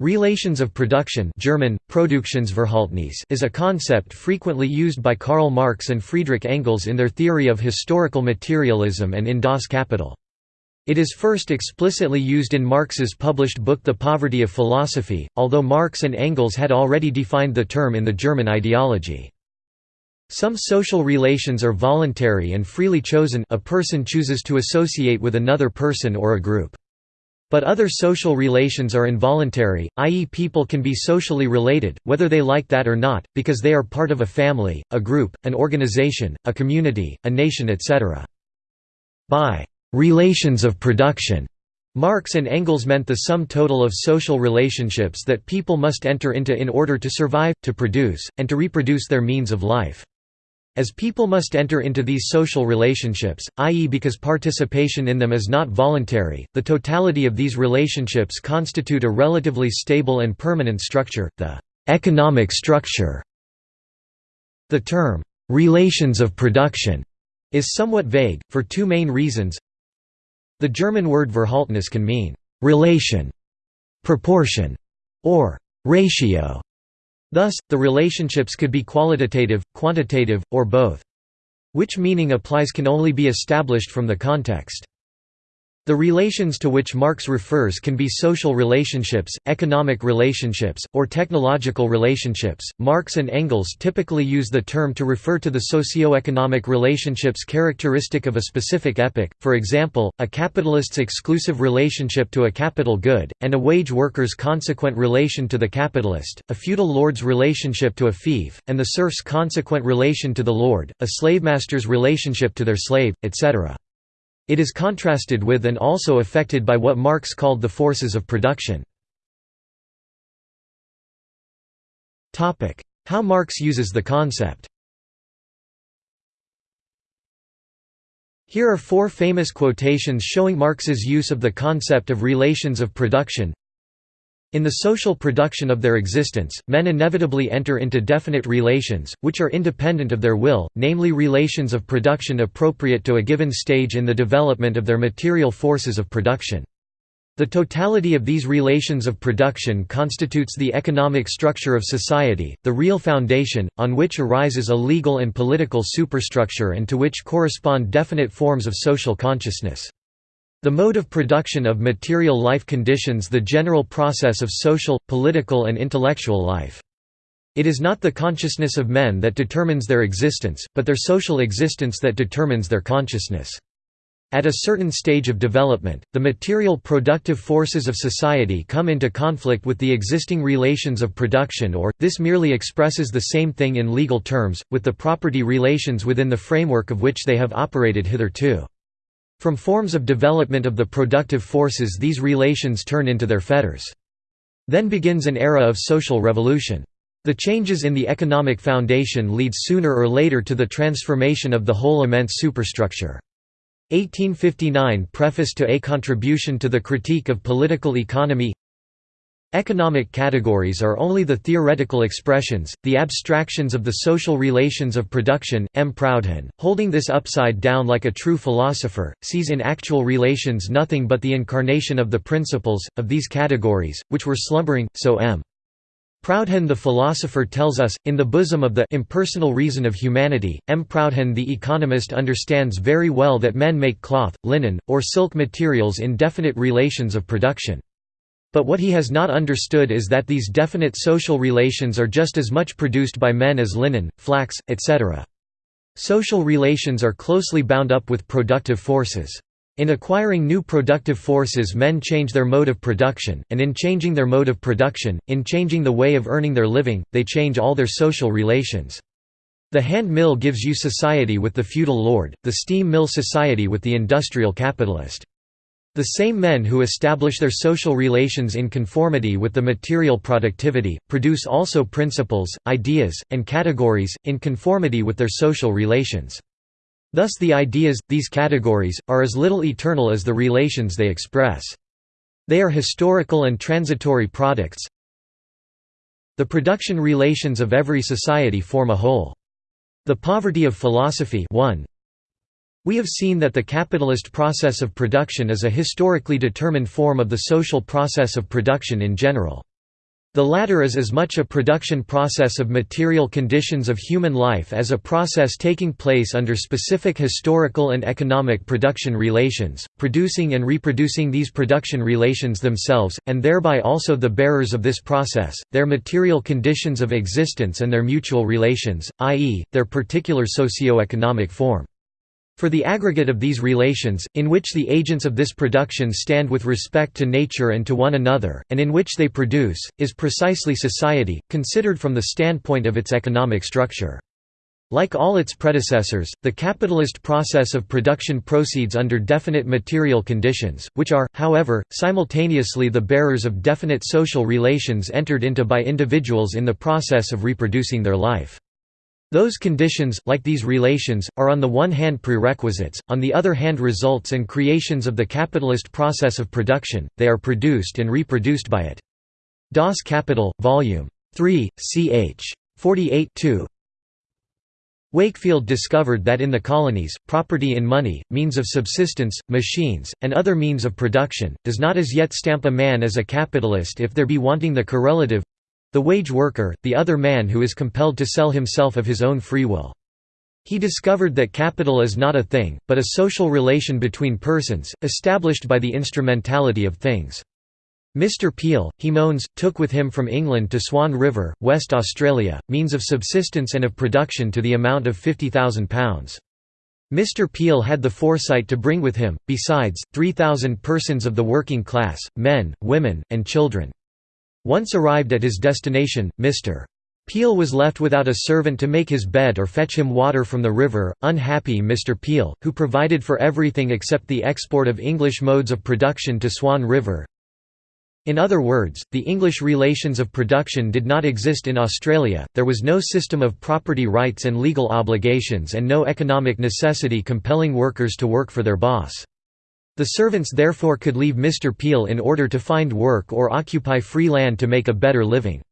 Relations of production German, is a concept frequently used by Karl Marx and Friedrich Engels in their theory of historical materialism and in Das Kapital. It is first explicitly used in Marx's published book The Poverty of Philosophy, although Marx and Engels had already defined the term in the German ideology. Some social relations are voluntary and freely chosen a person chooses to associate with another person or a group. But other social relations are involuntary, i.e. people can be socially related, whether they like that or not, because they are part of a family, a group, an organization, a community, a nation etc. By «relations of production», Marx and Engels meant the sum total of social relationships that people must enter into in order to survive, to produce, and to reproduce their means of life. As people must enter into these social relationships, i.e. because participation in them is not voluntary, the totality of these relationships constitute a relatively stable and permanent structure, the «economic structure». The term «relations of production» is somewhat vague, for two main reasons The German word Verhältnis can mean «relation», «proportion» or «ratio» Thus, the relationships could be qualitative, quantitative, or both. Which meaning applies can only be established from the context. The relations to which Marx refers can be social relationships, economic relationships, or technological relationships. Marx and Engels typically use the term to refer to the socio-economic relationships characteristic of a specific epoch, for example, a capitalist's exclusive relationship to a capital good, and a wage worker's consequent relation to the capitalist, a feudal lord's relationship to a fief, and the serf's consequent relation to the lord, a slavemaster's relationship to their slave, etc. It is contrasted with and also affected by what Marx called the forces of production. How Marx uses the concept. Here are four famous quotations showing Marx's use of the concept of relations of production in the social production of their existence, men inevitably enter into definite relations, which are independent of their will, namely relations of production appropriate to a given stage in the development of their material forces of production. The totality of these relations of production constitutes the economic structure of society, the real foundation, on which arises a legal and political superstructure and to which correspond definite forms of social consciousness. The mode of production of material life conditions the general process of social, political and intellectual life. It is not the consciousness of men that determines their existence, but their social existence that determines their consciousness. At a certain stage of development, the material productive forces of society come into conflict with the existing relations of production or, this merely expresses the same thing in legal terms, with the property relations within the framework of which they have operated hitherto. From forms of development of the productive forces these relations turn into their fetters. Then begins an era of social revolution. The changes in the economic foundation lead sooner or later to the transformation of the whole immense superstructure. 1859 Preface to A Contribution to the Critique of Political Economy Economic categories are only the theoretical expressions, the abstractions of the social relations of production. M. Proudhon, holding this upside down like a true philosopher, sees in actual relations nothing but the incarnation of the principles, of these categories, which were slumbering, so M. Proudhon the philosopher tells us, in the bosom of the impersonal reason of humanity, M. Proudhon the economist understands very well that men make cloth, linen, or silk materials in definite relations of production. But what he has not understood is that these definite social relations are just as much produced by men as linen, flax, etc. Social relations are closely bound up with productive forces. In acquiring new productive forces men change their mode of production, and in changing their mode of production, in changing the way of earning their living, they change all their social relations. The hand mill gives you society with the feudal lord, the steam mill society with the industrial capitalist. The same men who establish their social relations in conformity with the material productivity, produce also principles, ideas, and categories, in conformity with their social relations. Thus the ideas, these categories, are as little eternal as the relations they express. They are historical and transitory products. The production relations of every society form a whole. The poverty of philosophy 1. We have seen that the capitalist process of production is a historically determined form of the social process of production in general. The latter is as much a production process of material conditions of human life as a process taking place under specific historical and economic production relations, producing and reproducing these production relations themselves, and thereby also the bearers of this process, their material conditions of existence and their mutual relations, i.e., their particular socio-economic form. For the aggregate of these relations, in which the agents of this production stand with respect to nature and to one another, and in which they produce, is precisely society, considered from the standpoint of its economic structure. Like all its predecessors, the capitalist process of production proceeds under definite material conditions, which are, however, simultaneously the bearers of definite social relations entered into by individuals in the process of reproducing their life. Those conditions, like these relations, are on the one hand prerequisites, on the other hand results and creations of the capitalist process of production, they are produced and reproduced by it. Das Kapital, Vol. 3, ch. 48 2. Wakefield discovered that in the colonies, property in money, means of subsistence, machines, and other means of production, does not as yet stamp a man as a capitalist if there be wanting the correlative the wage worker, the other man who is compelled to sell himself of his own free will. He discovered that capital is not a thing, but a social relation between persons, established by the instrumentality of things. Mr. Peel, he moans, took with him from England to Swan River, West Australia, means of subsistence and of production to the amount of £50,000. Mr. Peel had the foresight to bring with him, besides, 3,000 persons of the working class, men, women, and children. Once arrived at his destination, Mr. Peel was left without a servant to make his bed or fetch him water from the river, unhappy Mr. Peel, who provided for everything except the export of English modes of production to Swan River. In other words, the English relations of production did not exist in Australia, there was no system of property rights and legal obligations and no economic necessity compelling workers to work for their boss. The servants therefore could leave Mr. Peel in order to find work or occupy free land to make a better living.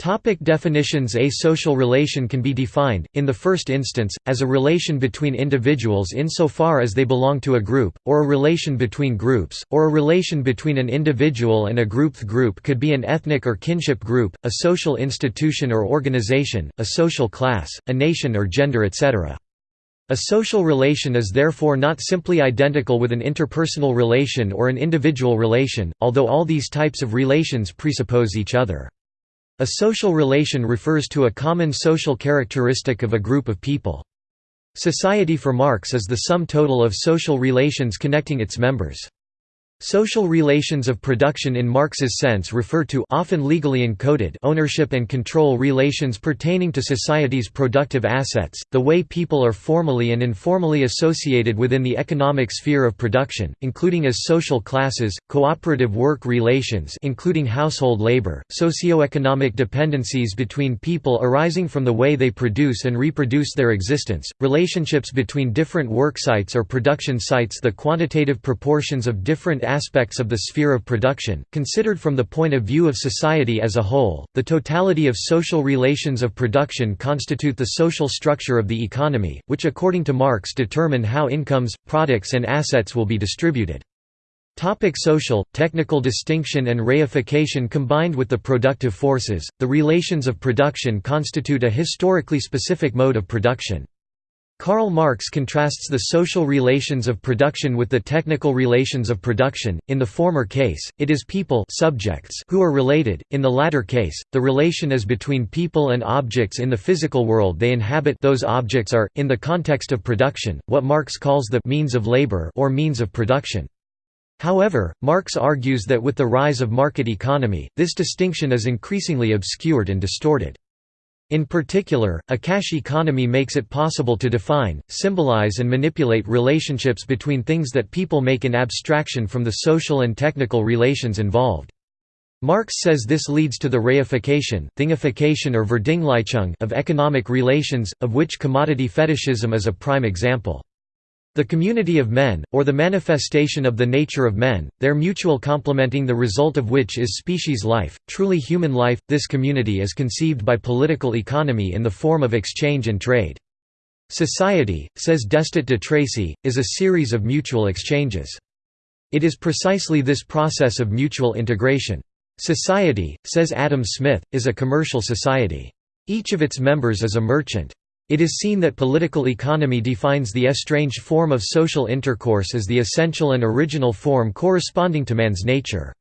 Topic definitions A social relation can be defined, in the first instance, as a relation between individuals insofar as they belong to a group, or a relation between groups, or a relation between an individual and a group The group could be an ethnic or kinship group, a social institution or organization, a social class, a nation or gender etc. A social relation is therefore not simply identical with an interpersonal relation or an individual relation, although all these types of relations presuppose each other. A social relation refers to a common social characteristic of a group of people. Society for Marx is the sum total of social relations connecting its members. Social relations of production in Marx's sense refer to often legally encoded ownership and control relations pertaining to society's productive assets, the way people are formally and informally associated within the economic sphere of production, including as social classes, cooperative work relations including household labor, socio-economic dependencies between people arising from the way they produce and reproduce their existence, relationships between different worksites or production sites the quantitative proportions of different aspects of the sphere of production, considered from the point of view of society as a whole. The totality of social relations of production constitute the social structure of the economy, which according to Marx determine how incomes, products and assets will be distributed. Topic social, technical distinction and reification Combined with the productive forces, the relations of production constitute a historically specific mode of production. Karl Marx contrasts the social relations of production with the technical relations of production. In the former case, it is people subjects who are related; in the latter case, the relation is between people and objects in the physical world they inhabit. Those objects are, in the context of production, what Marx calls the means of labor or means of production. However, Marx argues that with the rise of market economy, this distinction is increasingly obscured and distorted. In particular, a cash economy makes it possible to define, symbolize and manipulate relationships between things that people make in abstraction from the social and technical relations involved. Marx says this leads to the reification, thingification or of economic relations, of which commodity fetishism is a prime example. The community of men, or the manifestation of the nature of men, their mutual complementing the result of which is species life, truly human life, this community is conceived by political economy in the form of exchange and trade. Society, says Destutt de Tracy, is a series of mutual exchanges. It is precisely this process of mutual integration. Society, says Adam Smith, is a commercial society. Each of its members is a merchant. It is seen that political economy defines the estranged form of social intercourse as the essential and original form corresponding to man's nature.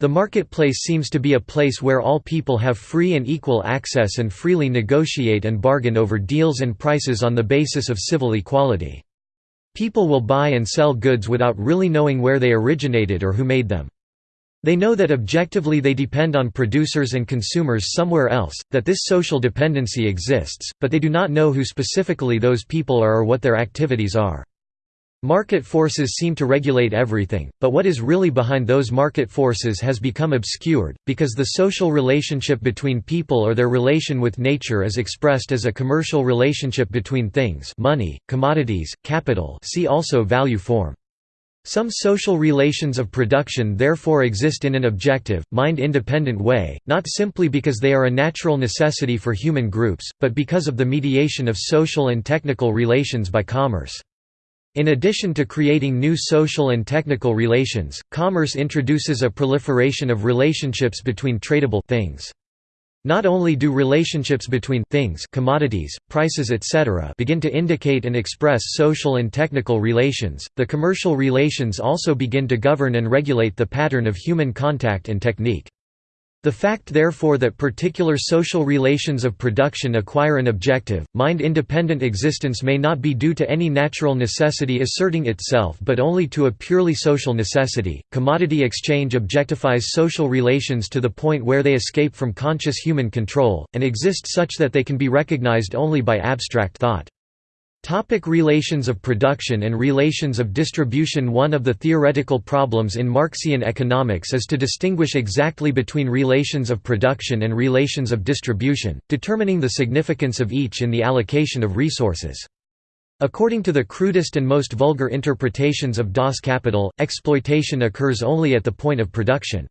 The marketplace seems to be a place where all people have free and equal access and freely negotiate and bargain over deals and prices on the basis of civil equality. People will buy and sell goods without really knowing where they originated or who made them. They know that objectively they depend on producers and consumers somewhere else, that this social dependency exists, but they do not know who specifically those people are or what their activities are. Market forces seem to regulate everything, but what is really behind those market forces has become obscured, because the social relationship between people or their relation with nature is expressed as a commercial relationship between things money, commodities, capital see also value form. Some social relations of production therefore exist in an objective, mind-independent way, not simply because they are a natural necessity for human groups, but because of the mediation of social and technical relations by commerce. In addition to creating new social and technical relations, commerce introduces a proliferation of relationships between tradable things. Not only do relationships between things commodities, prices etc. begin to indicate and express social and technical relations, the commercial relations also begin to govern and regulate the pattern of human contact and technique. The fact therefore that particular social relations of production acquire an objective, mind-independent existence may not be due to any natural necessity asserting itself but only to a purely social necessity. Commodity exchange objectifies social relations to the point where they escape from conscious human control, and exist such that they can be recognized only by abstract thought. Topic relations of production and relations of distribution One of the theoretical problems in Marxian economics is to distinguish exactly between relations of production and relations of distribution, determining the significance of each in the allocation of resources. According to the crudest and most vulgar interpretations of Das Kapital, exploitation occurs only at the point of production.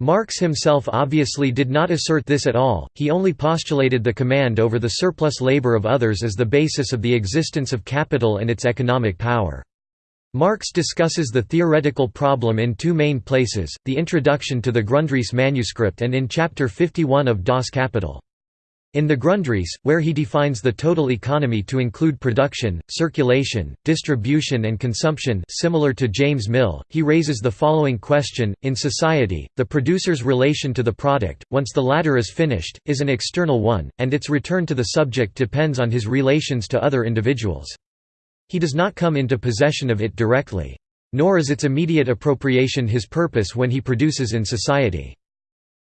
Marx himself obviously did not assert this at all, he only postulated the command over the surplus labor of others as the basis of the existence of capital and its economic power. Marx discusses the theoretical problem in two main places, the introduction to the Grundrisse manuscript and in chapter 51 of Das Kapital. In the Grundrisse, where he defines the total economy to include production, circulation, distribution and consumption similar to James Mill, he raises the following question, in society, the producer's relation to the product, once the latter is finished, is an external one, and its return to the subject depends on his relations to other individuals. He does not come into possession of it directly. Nor is its immediate appropriation his purpose when he produces in society.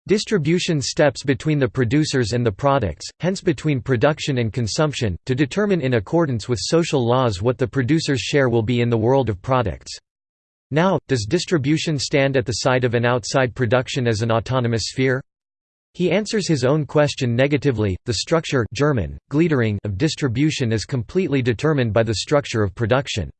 Distribution steps between the producers and the products, hence between production and consumption, to determine in accordance with social laws what the producer's share will be in the world of products. Now, does distribution stand at the side of an outside production as an autonomous sphere? He answers his own question negatively, the structure German, of distribution is completely determined by the structure of production.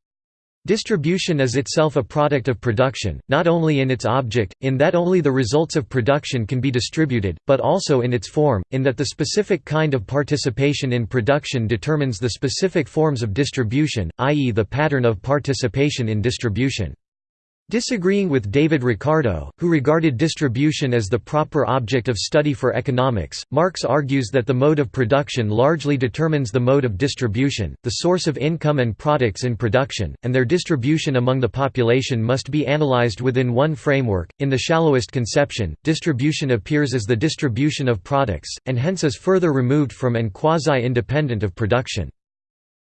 Distribution is itself a product of production, not only in its object, in that only the results of production can be distributed, but also in its form, in that the specific kind of participation in production determines the specific forms of distribution, i.e. the pattern of participation in distribution. Disagreeing with David Ricardo, who regarded distribution as the proper object of study for economics, Marx argues that the mode of production largely determines the mode of distribution, the source of income and products in production, and their distribution among the population must be analyzed within one framework. In the shallowest conception, distribution appears as the distribution of products, and hence is further removed from and quasi-independent of production.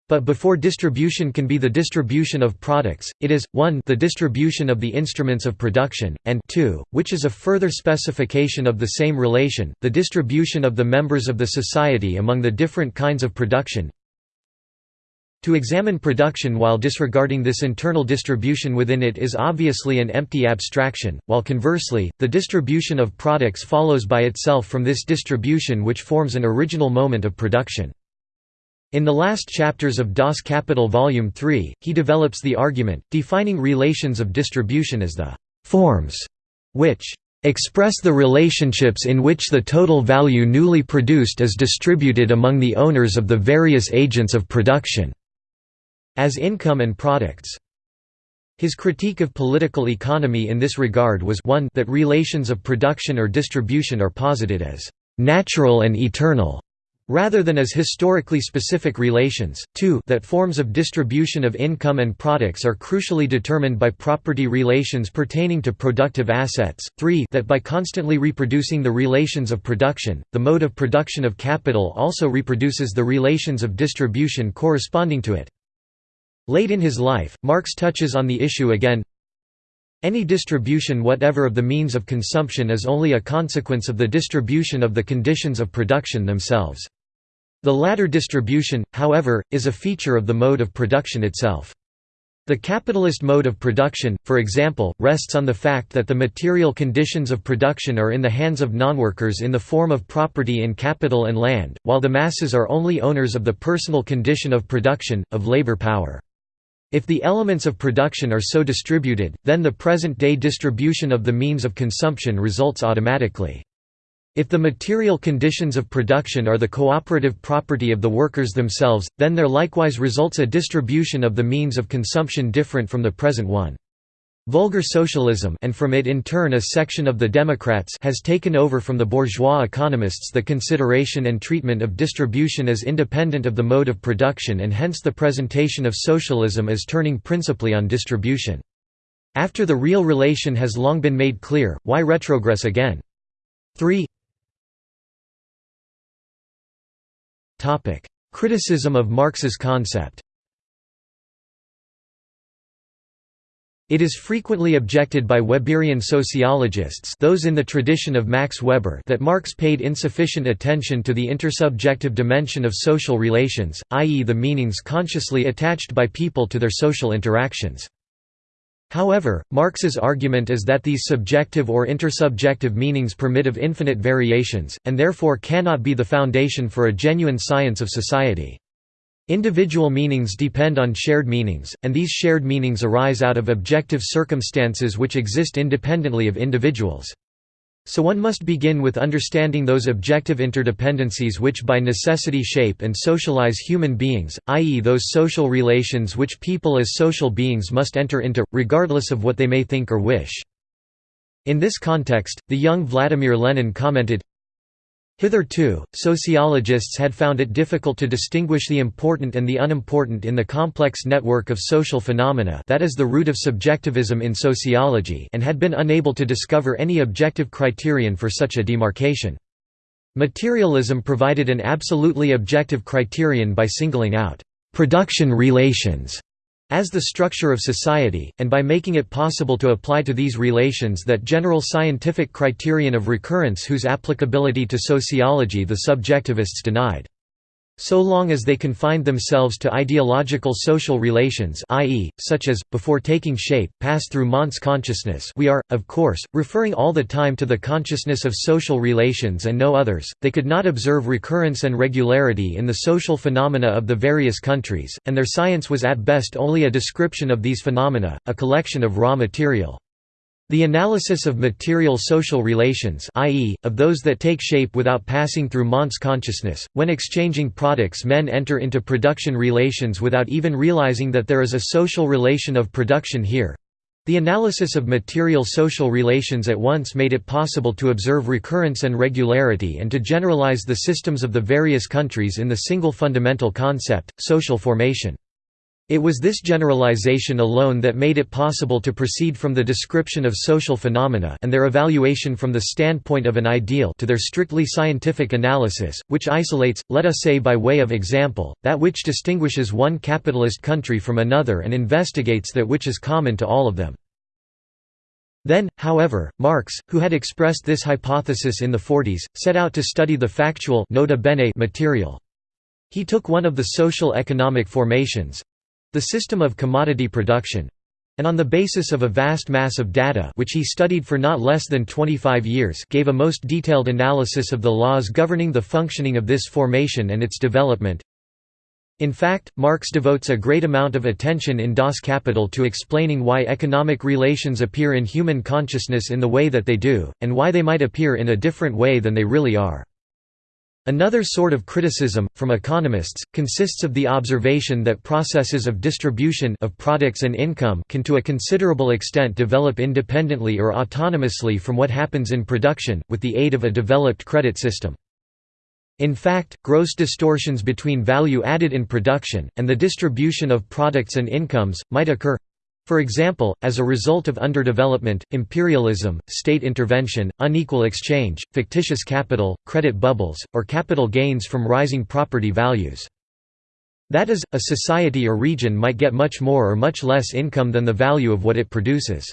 But before distribution can be the distribution of products, it is, 1 the distribution of the instruments of production, and 2, which is a further specification of the same relation, the distribution of the members of the society among the different kinds of production. To examine production while disregarding this internal distribution within it is obviously an empty abstraction, while conversely, the distribution of products follows by itself from this distribution which forms an original moment of production. In the last chapters of Das Kapital Volume 3, he develops the argument, defining relations of distribution as the «forms» which «express the relationships in which the total value newly produced is distributed among the owners of the various agents of production» as income and products. His critique of political economy in this regard was 1 that relations of production or distribution are posited as «natural and eternal», rather than as historically specific relations, 2 that forms of distribution of income and products are crucially determined by property relations pertaining to productive assets, 3 that by constantly reproducing the relations of production, the mode of production of capital also reproduces the relations of distribution corresponding to it. Late in his life, Marx touches on the issue again, any distribution whatever of the means of consumption is only a consequence of the distribution of the conditions of production themselves. The latter distribution, however, is a feature of the mode of production itself. The capitalist mode of production, for example, rests on the fact that the material conditions of production are in the hands of nonworkers in the form of property in capital and land, while the masses are only owners of the personal condition of production, of labor power. If the elements of production are so distributed, then the present-day distribution of the means of consumption results automatically. If the material conditions of production are the cooperative property of the workers themselves, then there likewise results a distribution of the means of consumption different from the present one. Vulgar socialism and from it in turn a section of the Democrats has taken over from the bourgeois economists the consideration and treatment of distribution as independent of the mode of production and hence the presentation of socialism as turning principally on distribution. After the real relation has long been made clear, why retrogress again? 3 Criticism of Marx's concept It is frequently objected by Weberian sociologists those in the tradition of Max Weber that Marx paid insufficient attention to the intersubjective dimension of social relations, i.e. the meanings consciously attached by people to their social interactions. However, Marx's argument is that these subjective or intersubjective meanings permit of infinite variations, and therefore cannot be the foundation for a genuine science of society. Individual meanings depend on shared meanings, and these shared meanings arise out of objective circumstances which exist independently of individuals. So one must begin with understanding those objective interdependencies which by necessity shape and socialize human beings, i.e. those social relations which people as social beings must enter into, regardless of what they may think or wish. In this context, the young Vladimir Lenin commented, Hitherto, sociologists had found it difficult to distinguish the important and the unimportant in the complex network of social phenomena that is the root of subjectivism in sociology and had been unable to discover any objective criterion for such a demarcation. Materialism provided an absolutely objective criterion by singling out «production relations» as the structure of society, and by making it possible to apply to these relations that general scientific criterion of recurrence whose applicability to sociology the subjectivists denied. So long as they confined themselves to ideological social relations i.e., such as, before taking shape, pass through Mons consciousness we are, of course, referring all the time to the consciousness of social relations and no others, they could not observe recurrence and regularity in the social phenomena of the various countries, and their science was at best only a description of these phenomena, a collection of raw material. The analysis of material social relations i.e., of those that take shape without passing through Mons consciousness, when exchanging products men enter into production relations without even realizing that there is a social relation of production here. The analysis of material social relations at once made it possible to observe recurrence and regularity and to generalize the systems of the various countries in the single fundamental concept, social formation. It was this generalization alone that made it possible to proceed from the description of social phenomena and their evaluation from the standpoint of an ideal to their strictly scientific analysis, which isolates, let us say by way of example, that which distinguishes one capitalist country from another and investigates that which is common to all of them. Then, however, Marx, who had expressed this hypothesis in the 40s, set out to study the factual nota bene material. He took one of the social economic formations, the system of commodity production and on the basis of a vast mass of data which he studied for not less than 25 years gave a most detailed analysis of the laws governing the functioning of this formation and its development. In fact, Marx devotes a great amount of attention in Das Kapital to explaining why economic relations appear in human consciousness in the way that they do, and why they might appear in a different way than they really are. Another sort of criticism, from economists, consists of the observation that processes of distribution of products and income can to a considerable extent develop independently or autonomously from what happens in production, with the aid of a developed credit system. In fact, gross distortions between value added in production, and the distribution of products and incomes, might occur for example, as a result of underdevelopment, imperialism, state intervention, unequal exchange, fictitious capital, credit bubbles, or capital gains from rising property values. That is, a society or region might get much more or much less income than the value of what it produces.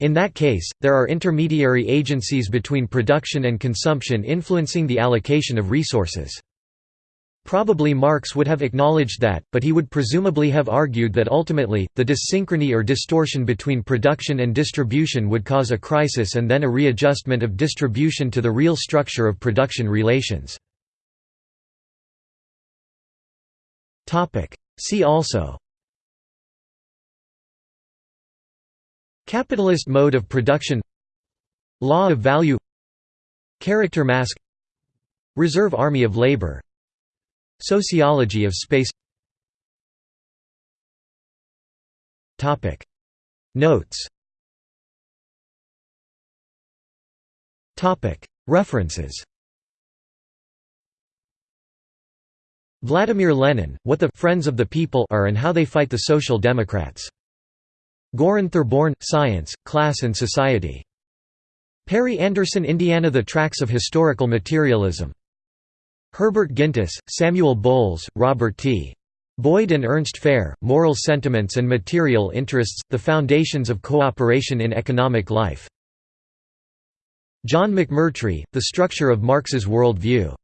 In that case, there are intermediary agencies between production and consumption influencing the allocation of resources. Probably Marx would have acknowledged that, but he would presumably have argued that ultimately, the dyssynchrony or distortion between production and distribution would cause a crisis and then a readjustment of distribution to the real structure of production relations. See also Capitalist mode of production Law of value Character mask Reserve army of labor Sociology of space Notes References Vladimir Lenin, What the Friends of the People are and How They Fight the Social Democrats. Goran Therborn, Science, Class and Society. Perry Anderson Indiana The Tracks of Historical Materialism. Herbert Gintis, Samuel Bowles, Robert T. Boyd and Ernst Fehr, Moral Sentiments and Material Interests, The Foundations of Cooperation in Economic Life. John McMurtry, The Structure of Marx's World View.